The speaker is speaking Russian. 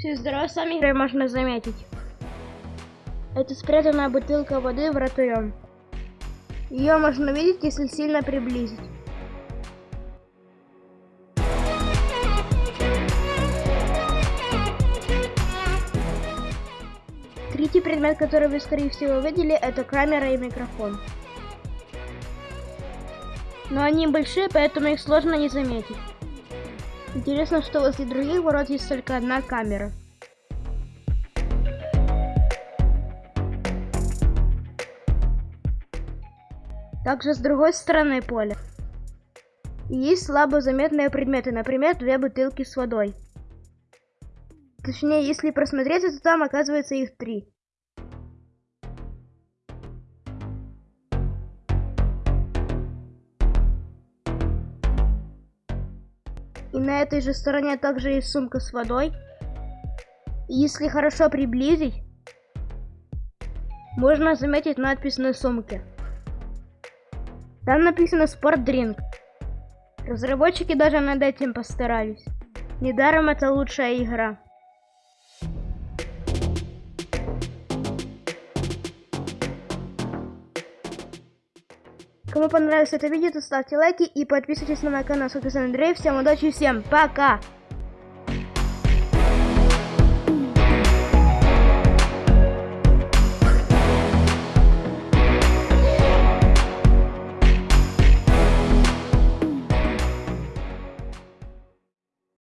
Все здорово, сами можно заметить. Это спрятанная бутылка воды вратарем. Ее можно увидеть, если сильно приблизить. Третий предмет, который вы, скорее всего, видели, это камера и микрофон. Но они большие, поэтому их сложно не заметить. Интересно, что возле других ворот есть только одна камера. Также с другой стороны поля. есть слабо заметные предметы, например, две бутылки с водой. Точнее, если просмотреться, то там оказывается их три. И на этой же стороне также есть сумка с водой. Если хорошо приблизить, можно заметить надпись на сумке. Там написано «Спортдринк». Разработчики даже над этим постарались. Недаром это лучшая игра. Кому понравилось это видео, то ставьте лайки и подписывайтесь на мой канал. С вами Андрей. Всем удачи, всем пока!